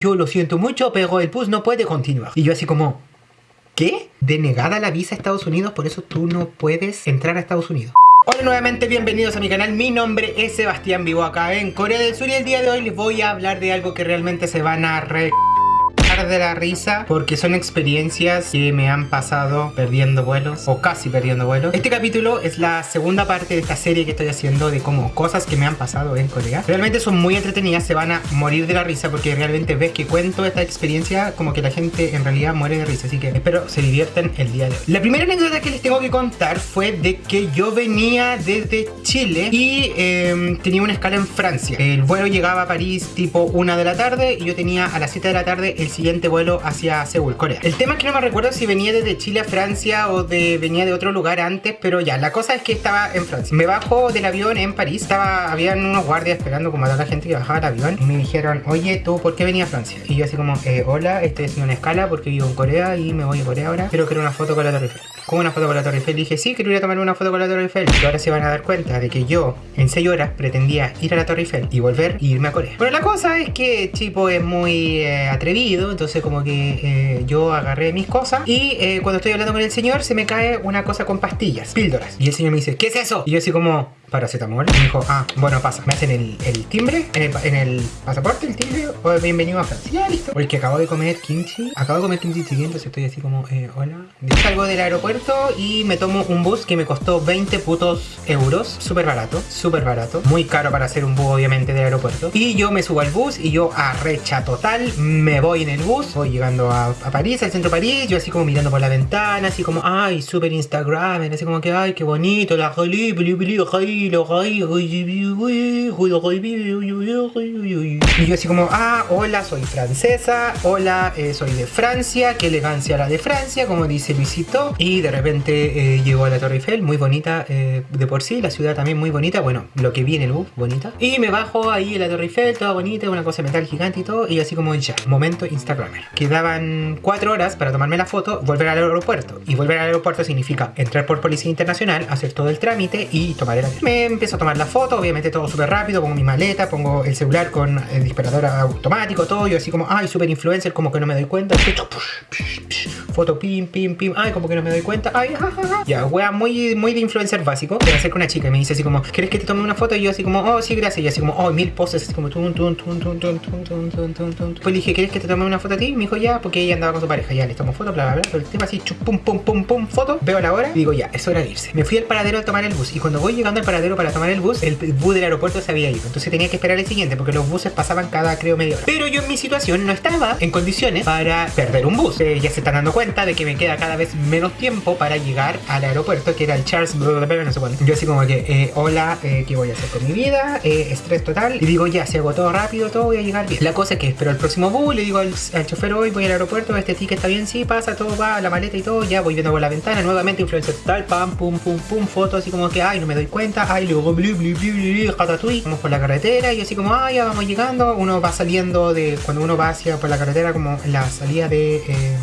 yo lo siento mucho, pero el bus no puede continuar. Y yo así como, ¿qué? Denegada la visa a Estados Unidos, por eso tú no puedes entrar a Estados Unidos. Hola nuevamente, bienvenidos a mi canal, mi nombre es Sebastián, vivo acá en Corea del Sur y el día de hoy les voy a hablar de algo que realmente se van a re de la risa porque son experiencias que me han pasado perdiendo vuelos o casi perdiendo vuelos. Este capítulo es la segunda parte de esta serie que estoy haciendo de como cosas que me han pasado en Corea. Realmente son muy entretenidas, se van a morir de la risa porque realmente ves que cuento esta experiencia como que la gente en realidad muere de risa. Así que espero se divierten el día de hoy. La primera anécdota que les tengo que contar fue de que yo venía desde Chile y em, tenía una escala en Francia. El vuelo llegaba a París tipo una de la tarde y yo tenía a las 7 de la tarde el siguiente vuelo hacia Seúl, Corea. El tema es que no me recuerdo si venía desde Chile a Francia o de venía de otro lugar antes, pero ya, la cosa es que estaba en Francia. Me bajo del avión en París, estaba, habían unos guardias esperando como a toda la gente que bajaba del avión y me dijeron, oye, ¿tú por qué venías a Francia? Y yo así como, eh, hola, estoy haciendo una escala porque vivo en Corea y me voy a Corea ahora, pero quiero una foto con la Torre Eiffel. ¿Cómo una foto con la Torre Eiffel? dije, sí, quiero ir a tomar una foto con la Torre Eiffel. Y ahora se van a dar cuenta de que yo, en 6 horas, pretendía ir a la Torre Eiffel y volver e irme a Corea. Pero la cosa es que Chipo es muy eh, atrevido, entonces como que eh, yo agarré mis cosas y eh, cuando estoy hablando con el señor se me cae una cosa con pastillas, píldoras. Y el señor me dice, ¿qué es eso? Y yo así como, paracetamol. Y me dijo, ah, bueno, pasa. Me hacen el, el timbre, en el, en el, pasaporte, el timbre, o bienvenido a Francia. Ya, listo. Porque acabo de comer kimchi. Acabo de comer kimchi siguiente, entonces estoy así como, eh, hola. Salgo del aeropuerto y me tomo un bus que me costó 20 putos euros. Súper barato, súper barato. Muy caro para hacer un bus, obviamente, del aeropuerto. Y yo me subo al bus y yo arrecha total. Me voy en el bus. Voy llegando a, a París, al centro de París. Yo así como mirando por la ventana, así como, ay, súper Instagram. Así como que, ay, qué bonito, la jolie, y yo así como, ah, hola, soy francesa, hola, eh, soy de Francia, qué elegancia la de Francia, como dice Luisito. Y de repente eh, llegó a la Torre Eiffel, muy bonita eh, de por sí, la ciudad también muy bonita, bueno, lo que viene bus, bonita. Y me bajo ahí en la Torre Eiffel, toda bonita, una cosa metal gigante y todo, y así como ya, momento Instagramer. Quedaban cuatro horas para tomarme la foto, volver al aeropuerto. Y volver al aeropuerto significa entrar por Policía Internacional, hacer todo el trámite y tomar el avión. Empiezo a tomar la foto, obviamente todo súper rápido, pongo mi maleta, pongo el celular con el disparador automático, todo, yo así como, ay, super influencer, como que no me doy cuenta, foto, pim, pim, pim, ay, como que no me doy cuenta, ay, jajaja. Ya, wea, muy, muy de influencer básico. Me acerca una chica y me dice así como, ¿quieres que te tome una foto? Y yo así como, oh, sí, gracias. Y así como, oh, mil poses, así como, tum, tum, tum, tum, tum, tum, tum, tum, tum, tum. Pues dije, ¿quieres que te tome una foto a ti? Me dijo, ya, porque ella andaba con su pareja, ya, le tomo foto, bla, bla, bla. Pero el tema así, chup, pum, pum, pum, pum, foto. Veo la hora y digo, ya, es hora de irse. Me fui al paradero a tomar el bus. Y cuando voy llegando al paradero para tomar el bus, el bus del aeropuerto se había ido. Entonces tenía que esperar el siguiente, porque los buses pasaban cada, creo, media hora. Pero yo en mi situación no estaba en condiciones para perder un bus. Eh, ya se están dando cuenta de que me queda cada vez menos tiempo para llegar al aeropuerto, que era el Charles, no sé cuándo. Yo así como que, eh, hola, eh, ¿qué voy a hacer con mi vida? Eh, estrés total. Y digo, ya, si hago todo rápido, todo voy a llegar bien. La cosa es que espero el próximo bus, le digo al, chofer hoy, voy al aeropuerto, este ticket está bien, sí, pasa, todo va, la maleta y todo, ya voy viendo por la ventana, nuevamente influencia total, pam, pum, pum, pum, foto, así como que, ay, no me doy cuenta, ay, luego, blu, blu, blu, blu, ratatouille, vamos por la carretera y así como, ay, ya vamos llegando, uno va saliendo de, cuando uno va hacia por la carretera, como la salida de... Eh,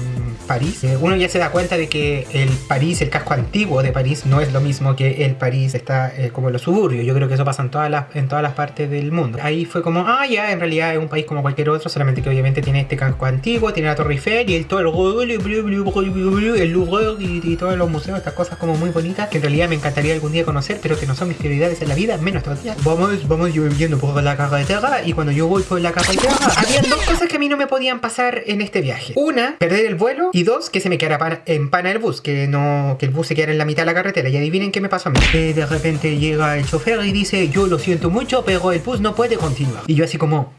París, eh, uno ya se da cuenta de que el París, el casco antiguo de París, no es lo mismo que el París está eh, como en los suburbios. Yo creo que eso pasa en todas las, en todas las partes del mundo. Ahí fue como, ah, ya, en realidad es un país como cualquier otro, solamente que obviamente tiene este casco antiguo, tiene la Torre Eiffel y el todo el, el Louvre y, todos los museos, estas cosas como muy bonitas que en realidad me encantaría algún día conocer, pero que no son mis prioridades en la vida, menos todavía. Vamos, vamos yo yendo por la carretera y cuando yo voy por la carretera, había dos cosas que a mí no me podían pasar en este viaje. Una, perder el vuelo y dos, que se me quedara en pana el bus, que no que el bus se quedara en la mitad de la carretera. Y adivinen qué me pasó a mí. Eh, de repente llega el chofer y dice, yo lo siento mucho, pero el bus no puede continuar. Y yo así como,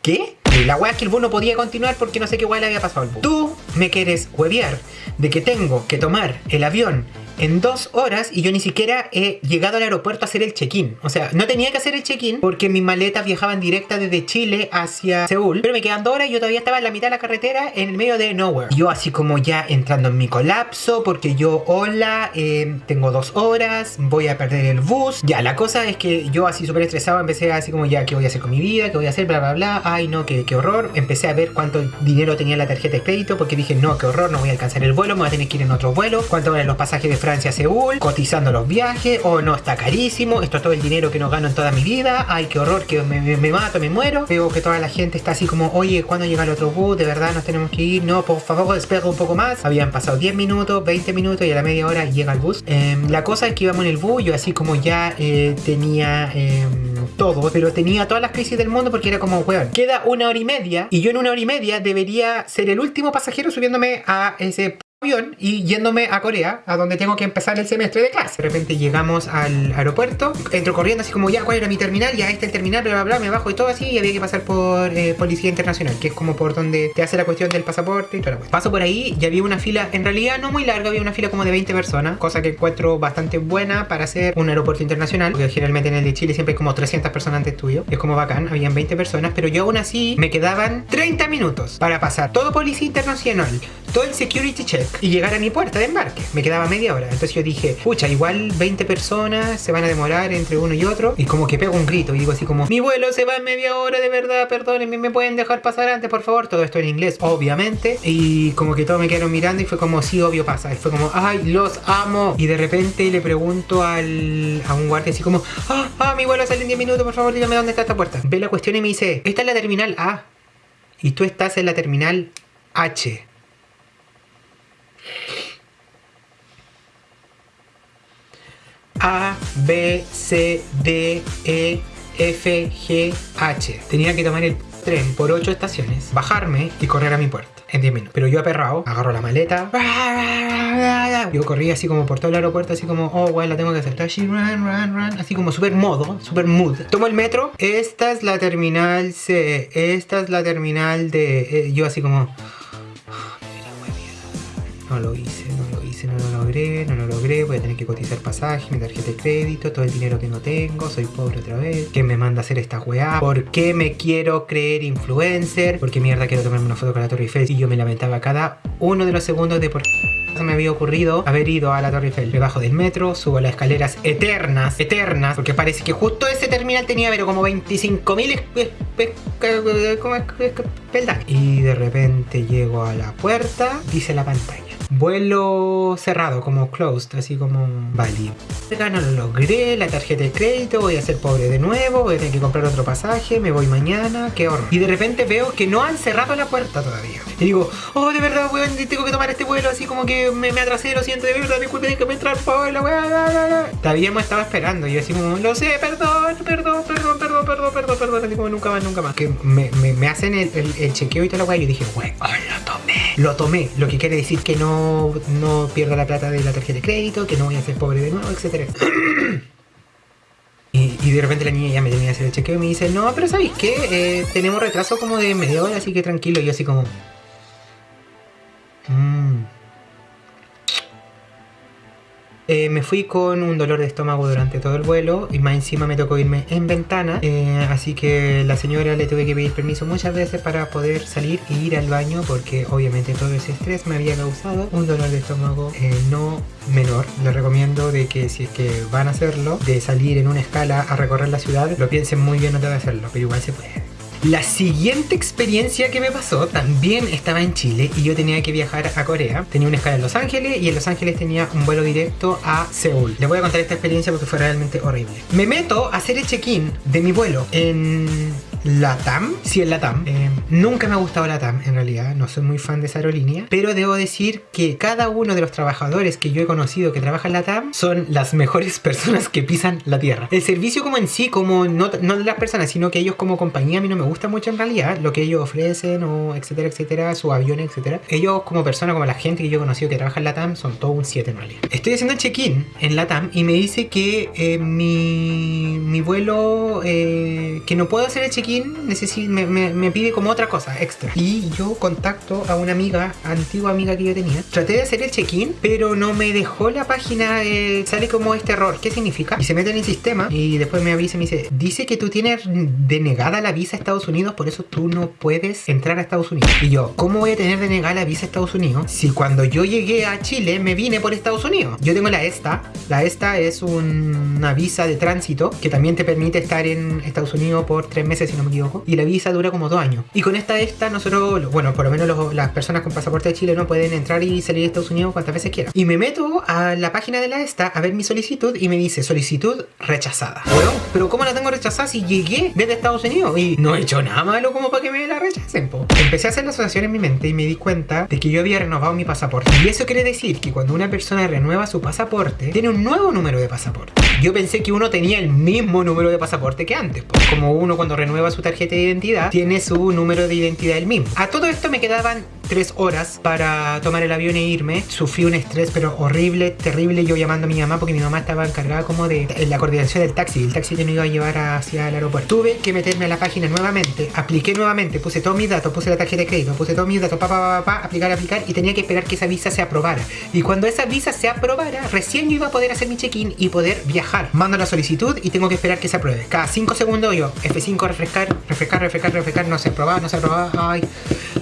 ¿qué? la wea es que el bus no podía continuar porque no sé qué wea le había pasado al bus. Tú me quieres huevear de que tengo que tomar el avión en dos horas y yo ni siquiera he llegado al aeropuerto a hacer el check-in. O sea, no tenía que hacer el check-in porque mis maletas viajaban directa desde Chile hacia Seúl. Pero me quedan dos horas y yo todavía estaba en la mitad de la carretera en el medio de nowhere. Yo así como ya entrando en mi colapso porque yo, hola, eh, tengo dos horas, voy a perder el bus. Ya, la cosa es que yo así súper estresado empecé así como ya, ¿qué voy a hacer con mi vida? ¿Qué voy a hacer? Bla, bla, bla. Ay, no, qué, horror. Empecé a ver cuánto dinero tenía la tarjeta de crédito porque dije, no, qué horror, no voy a alcanzar el vuelo, me voy a tener que ir en otro vuelo. ¿Cuánto valen los pasajes de Francia? Francia a Seúl, cotizando los viajes, o no, está carísimo, esto es todo el dinero que no gano en toda mi vida, ay, qué horror, que me, mato, me muero. Veo que toda la gente está así como, oye, ¿cuándo llega el otro bus? De verdad nos tenemos que ir, no, por favor, espera un poco más. Habían pasado 10 minutos, 20 minutos y a la media hora llega el bus. Em, la cosa es que íbamos en el bus, yo así como ya eh, tenía em, todo, pero tenía todas las crisis del mundo porque era como, weón, queda una hora y media y yo en una hora y media debería ser el último pasajero subiéndome a ese avión y yéndome a Corea, a donde tengo que empezar el semestre de clase. De repente llegamos al aeropuerto, entro corriendo así como ya, ¿cuál era mi terminal? Ya este es el terminal, bla, bla, bla, me bajo y todo así y había que pasar por eh, Policía Internacional, que es como por donde te hace la cuestión del pasaporte y todo. Paso por ahí y había una fila, en realidad no muy larga, había una fila como de 20 personas, cosa que encuentro bastante buena para hacer un aeropuerto internacional, porque generalmente en el de Chile siempre hay como 300 personas antes tuyo, es como bacán, habían 20 personas, pero yo aún así me quedaban 30 minutos para pasar todo Policía Internacional, todo el security check y llegar a mi puerta de embarque. Me quedaba media hora. Entonces yo dije, pucha, igual 20 personas se van a demorar entre uno y otro. Y como que pego un grito y digo así como, mi vuelo se va en media hora, de verdad, perdónenme, me pueden dejar pasar antes, por favor. Todo esto en inglés, obviamente. Y como que todos me quedaron mirando y fue como, sí, obvio pasa. Y fue como, ay, los amo. Y de repente le pregunto al, a un guardia así como, ah, ah, mi vuelo sale en 10 minutos, por favor, dígame dónde está esta puerta. Ve la cuestión y me dice, esta es la terminal A. Y tú estás en la terminal H. A, B, C, D, E, F, G, H. Tenía que tomar el tren por 8 estaciones, bajarme y correr a mi puerta en 10 minutos. Pero yo aperrado, agarro la maleta. Yo corrí así como por todo el aeropuerto, así como, oh, bueno, la tengo que hacer. Run, run, run. Así como súper modo, súper mood. Tomo el metro. Esta es la terminal C. Esta es la terminal de... Eh, yo así como... No lo hice, hice, no lo logré, no lo logré, voy a tener que cotizar pasaje, mi tarjeta de crédito, todo el dinero que no tengo, soy pobre otra vez. ¿Qué me manda a hacer esta weá? ¿Por qué me quiero creer influencer? ¿Por qué mierda quiero tomarme una foto con la Torre Eiffel? Y yo me lamentaba cada uno de los segundos de por qué me había ocurrido haber ido a la Torre Eiffel. Me bajo del metro, subo las escaleras eternas, eternas, porque parece que justo ese terminal tenía pero como 25.000 peldaños. Y de repente llego a la puerta, dice la pantalla vuelo cerrado, como closed, así como válido. No lo logré, la tarjeta de crédito, voy a ser pobre de nuevo, voy a tener que comprar otro pasaje, me voy mañana, qué horror. Y de repente veo que no han cerrado la puerta todavía. Y digo, oh, de verdad, weón, tengo que tomar este vuelo, así como que me, atrasé, lo siento, de verdad, disculpe, que me entrar, por la weá, Todavía me estaba esperando, y yo así como, lo sé, perdón, perdón, perdón, perdón, perdón, perdón, perdón, así como nunca más, nunca más. Que me, me, hacen el, el, chequeo y toda la weá, y yo dije, weón, tomé. Lo tomé, lo que quiere decir que no no, pierdo la plata de la tarjeta de crédito, que no voy a ser pobre de nuevo, etc. Y, de repente la niña ya me tenía que hacer el chequeo y me dice, no, pero ¿sabéis qué? Eh, tenemos retraso como de media hora, así que tranquilo. Y yo así como... Mmm... Eh, me fui con un dolor de estómago durante todo el vuelo y más encima me tocó irme en ventana. Eh, así que la señora le tuve que pedir permiso muchas veces para poder salir e ir al baño porque obviamente todo ese estrés me había causado un dolor de estómago eh, no menor. Les recomiendo de que si es que van a hacerlo, de salir en una escala a recorrer la ciudad, lo piensen muy bien no de hacerlo, pero igual se puede. La siguiente experiencia que me pasó también estaba en Chile y yo tenía que viajar a Corea. Tenía una escala en Los Ángeles y en Los Ángeles tenía un vuelo directo a Seúl. Les voy a contar esta experiencia porque fue realmente horrible. Me meto a hacer el check-in de mi vuelo en Latam, sí, en Latam. Eh, nunca me ha gustado Latam, en realidad, no soy muy fan de esa aerolínea, pero debo decir que cada uno de los trabajadores que yo he conocido que trabajan en Latam son las mejores personas que pisan la tierra. El servicio como en sí, como no, no de las personas, sino que ellos como compañía a mí no me gusta mucho en realidad, lo que ellos ofrecen o etcétera, etcétera, su avión, etcétera. Ellos como persona, como la gente que yo he conocido que trabaja en Latam, son todo un 7 en realidad. Estoy haciendo el check-in en Latam y me dice que eh, mi, mi vuelo, eh, que no puedo hacer el check-in me, me, pide como otra cosa extra. Y yo contacto a una amiga, antigua amiga que yo tenía. Traté de hacer el check-in, pero no me dejó la página, eh, sale como este error. ¿Qué significa? Y se mete en el sistema y después me avisa y me dice, dice que tú tienes denegada la visa a Estados Unidos, por eso tú no puedes entrar a Estados Unidos. Y yo, ¿cómo voy a tener denegada la visa a Estados Unidos si cuando yo llegué a Chile me vine por Estados Unidos? Yo tengo la ESTA. La ESTA es una visa de tránsito que también te permite estar en Estados Unidos por tres meses sin no me equivoco. Y la visa dura como dos años. Y con esta esta, nosotros, bueno, por lo menos las personas con pasaporte de Chile no pueden entrar y salir de Estados Unidos cuantas veces quieran. Y me meto a la página de la esta a ver mi solicitud y me dice solicitud rechazada. Bueno, pero ¿cómo la tengo rechazada si llegué desde Estados Unidos? Y no he hecho nada malo como para que me la rechacen, po. Empecé a hacer la asociación en mi mente y me di cuenta de que yo había renovado mi pasaporte. Y eso quiere decir que cuando una persona renueva su pasaporte, tiene un nuevo número de pasaporte. Yo pensé que uno tenía el mismo número de pasaporte que antes, pues como uno cuando renueva su tarjeta de identidad, tiene su número de identidad el mismo. A todo esto me quedaban tres horas para tomar el avión e irme. Sufrí un estrés, pero horrible, terrible. Yo llamando a mi mamá porque mi mamá estaba encargada como de la coordinación del taxi. El taxi que me iba a llevar hacia el aeropuerto. Tuve que meterme a la página nuevamente, apliqué nuevamente, puse todos mis datos, puse la tarjeta de crédito, puse todos mis datos, pa, pa, pa, pa, aplicar, aplicar y tenía que esperar que esa visa se aprobara. Y cuando esa visa se aprobara, recién yo iba a poder hacer mi check-in y poder viajar. Mando la solicitud y tengo que esperar que se apruebe. Cada 5 segundos yo, F5, refrescar, refrescar, refrescar, refrescar, no se aprobaba, no se aprobaba, ay,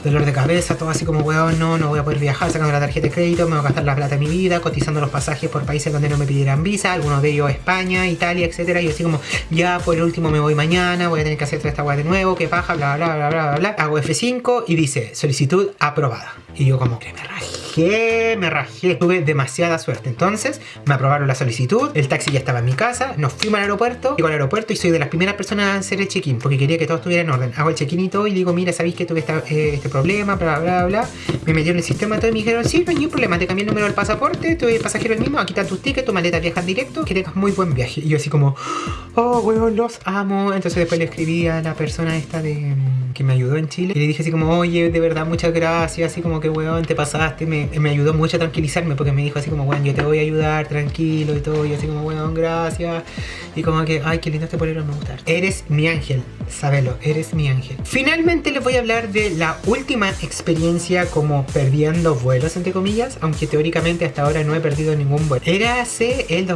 dolor de cabeza, todo así como, weón, no, no voy a poder viajar sacando la tarjeta de crédito, me voy a gastar la plata de mi vida, cotizando los pasajes por países donde no me pidieran visa, algunos de ellos España, Italia, etcétera, y así como, ya por el último me voy mañana, voy a tener que hacer toda esta weá de nuevo, que paja, bla, bla, bla, bla, bla, bla. Hago F5 y dice, solicitud aprobada. Y yo como, que me rajé, me rajé. Tuve demasiada suerte. Entonces, me aprobaron la solicitud, el taxi ya estaba en mi casa, nos fuimos al aeropuerto, llego al aeropuerto y soy de las primeras personas a hacer el check-in, porque quería que todo estuviera en orden. Hago el check-in y todo y digo, mira, sabéis que tuve eh, este problema, bla, bla, bla, Me metieron el sistema todo y me dijeron, sí, no hay ningún problema, te cambié el número del pasaporte, tu pasajero el mismo, aquí están tus tickets, tu maleta viajan directo, que tengas muy buen viaje. Y yo así como, oh, weón, los amo. Entonces después le escribí a la persona esta de mm, que me ayudó en Chile y le dije así como, oye, de verdad, muchas gracias, así como que, weón, te pasaste, me, me ayudó mucho a tranquilizarme porque me dijo así como, weón, yo te voy a ayudar, tranquilo y todo, y así como, weón, gracias. Y como que, ay, qué lindo este polero, me gusta. Eres mi ángel, sabelo, eres mi ángel. Finalmente les voy a hablar de la última experiencia como perdiendo vuelos, entre comillas, aunque teóricamente hasta ahora no he perdido ningún vuelo. Era hace el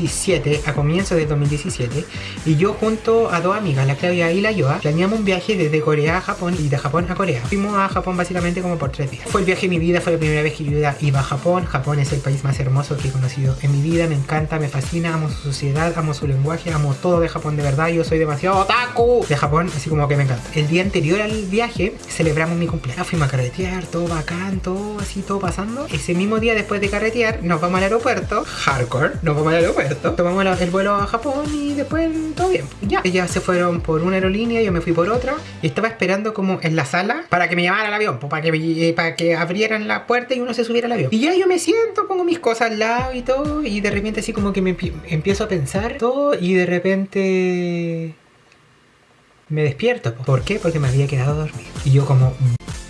2017, a comienzos del 2017, y yo junto a dos amigas, la Claudia y la Yoa, planeamos un viaje desde Corea a Japón y de Japón a Corea. Fuimos a Japón básicamente como por tres días. Fue el viaje de mi vida, fue la primera vez que yo iba a Japón. Japón es el país más hermoso que he conocido en mi vida, me encanta, me fascina, amo su sociedad, amo su lenguaje, amo todo de Japón de verdad. Yo soy demasiado otaku de Japón, así como que me encanta. El día anterior al viaje celebramos mi cumpleaños, fuimos a carretear, todo bacán, todo así, todo pasando. Ese mismo día después de carretear, nos vamos al aeropuerto, hardcore, nos vamos al aeropuerto, tomamos el vuelo a Japón y después todo bien. Ya, ellas se fueron por una aerolínea, yo me fui por otra y estaba esperando como en la sala para que me llamara al avión, para que, eh, para que abrieran la puerta y uno se subiera al avión. Y ya yo me siento, pongo mis cosas al lado y todo y de repente así como que me empiezo a pensar todo y de repente me despierto. ¿Por qué? Porque me había quedado dormido. Y yo como,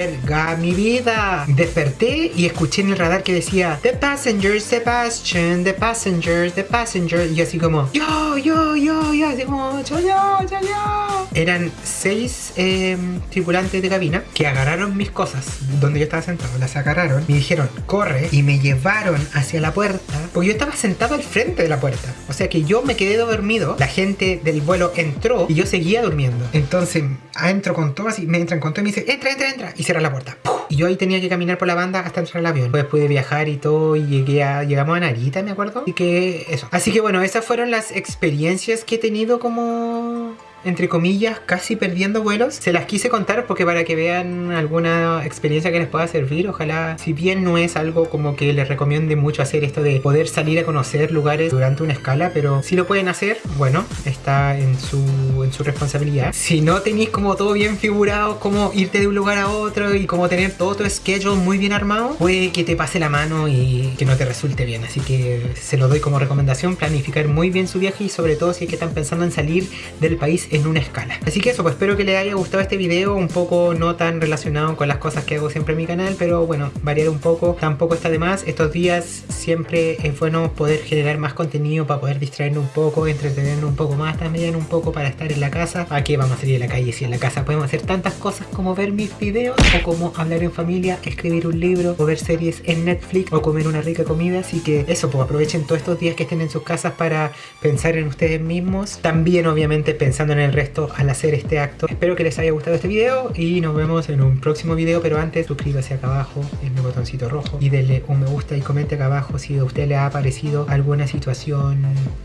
verga, mi vida. Desperté y escuché en el radar que decía, The Passengers, Sebastian, The Passengers, The Passengers. Y así como, yo, yo, yo, yo, así como, yo, yo, yo, yo. Eran seis em, tripulantes de cabina que agarraron mis cosas donde yo estaba sentado, las agarraron, me dijeron, corre, y me llevaron hacia la puerta, porque yo estaba sentado al frente de la puerta. O sea que yo me quedé dormido, la gente del vuelo entró y yo seguía durmiendo. Entonces entro con todo así, me entran con todo y me dice, entra, entra, entra, y cierra la puerta. Y yo ahí tenía que caminar por la banda hasta entrar al avión. Después pude viajar y todo y llegué a, llegamos a Narita, me acuerdo. Y que eso. Así que bueno, esas fueron las experiencias que he tenido como entre comillas, casi perdiendo vuelos. Se las quise contar porque para que vean alguna experiencia que les pueda servir, ojalá, si bien no es algo como que les recomiende mucho hacer esto de poder salir a conocer lugares durante una escala, pero si lo pueden hacer, bueno, está en su, en su responsabilidad. Si no tenéis como todo bien figurado, como irte de un lugar a otro y como tener todo tu schedule muy bien armado, puede que te pase la mano y que no te resulte bien. Así que se lo doy como recomendación, planificar muy bien su viaje y sobre todo si es que están pensando en salir del país en una escala. Así que eso, pues espero que les haya gustado este video, un poco no tan relacionado con las cosas que hago siempre en mi canal, pero bueno, variar un poco, tampoco está de más. Estos días siempre es bueno poder generar más contenido para poder distraernos un poco, entretenernos un poco más también, un poco para estar en la casa. ¿A qué vamos a salir a la calle si en la casa podemos hacer tantas cosas como ver mis videos o como hablar en familia, escribir un libro o ver series en Netflix o comer una rica comida? Así que eso, pues aprovechen todos estos días que estén en sus casas para pensar en ustedes mismos. También obviamente pensando en el resto al hacer este acto. Espero que les haya gustado este video y nos vemos en un próximo video, pero antes suscríbase acá abajo en el botoncito rojo y denle un me gusta y comente acá abajo si a usted le ha parecido alguna situación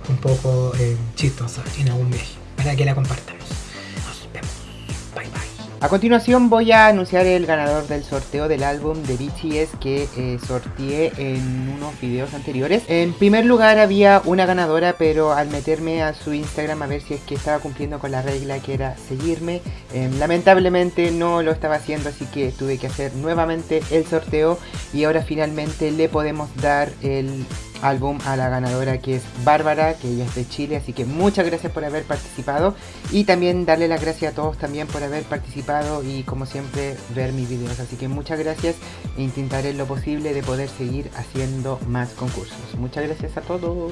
un poco eh, chistosa en algún viaje para que la compartamos. A continuación voy a anunciar el ganador del sorteo del álbum de BTS que eh, sorteé en unos videos anteriores. En primer lugar había una ganadora pero al meterme a su Instagram a ver si es que estaba cumpliendo con la regla que era seguirme, em, lamentablemente no lo estaba haciendo así que tuve que hacer nuevamente el sorteo y ahora finalmente le podemos dar el álbum a la ganadora que es Bárbara, que ella es de Chile, así que muchas gracias por haber participado y también darle las gracias a todos también por haber participado y como siempre ver mis videos, así que muchas gracias e intentaré lo posible de poder seguir haciendo más concursos. Muchas gracias a todos.